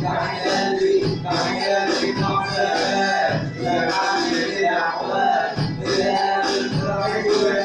Yeah.